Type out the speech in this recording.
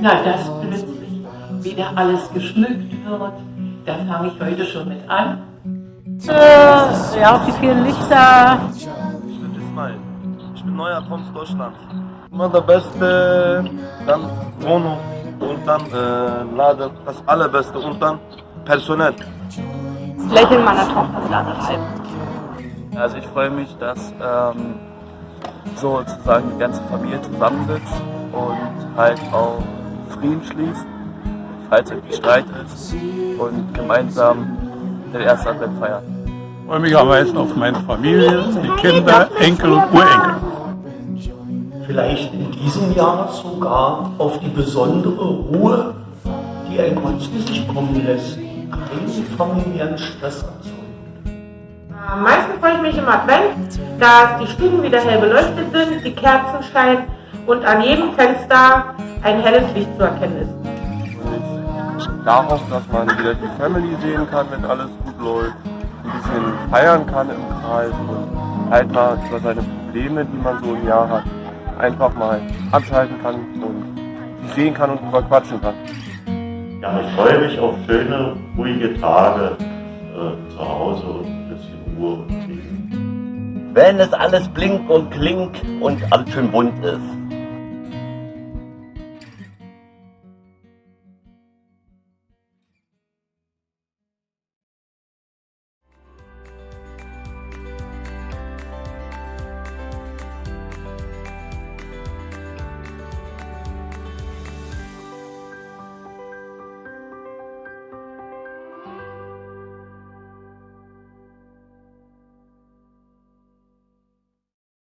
Na, dass plötzlich wieder alles geschmückt wird, da fange ich heute schon mit an. Äh, ja, auch die vielen Lichter. Ich bin Ismail. Ich bin neuer aus Deutschland. Immer der Beste, dann Wohnung und dann äh, Laden, das Allerbeste und dann Personal. Das Lächeln meiner Tochter wieder antreiben. Also ich freue mich, dass ähm, sozusagen die ganze Familie zusammensitzt und halt auch Frieden schließt, falls irgendwie Streit ist und gemeinsam den ersten Advent feiern. Ich freue mich am meisten auf meine Familie, die Kinder, Enkel und Urenkel. Vielleicht in diesem Jahr sogar auf die besondere Ruhe, die ein Gott zu sich kommen lässt. Keine familiären Stress erzeugen. Am meisten freue ich mich im Advent, dass die Stuben wieder hell beleuchtet sind, die Kerzen scheinen und an jedem Fenster ein helles Licht zu erkennen ist. Darauf, dass man wieder die Family sehen kann, wenn alles gut läuft, ein bisschen feiern kann im Kreis und halt mal über seine Probleme, die man so im Jahr hat, einfach mal abschalten kann und sehen kann und drüber quatschen kann. Ja, ich freue mich auf schöne, ruhige Tage äh, zu Hause und ein bisschen Ruhe und Frieden. Wenn es alles blinkt und klingt und alles schön bunt ist.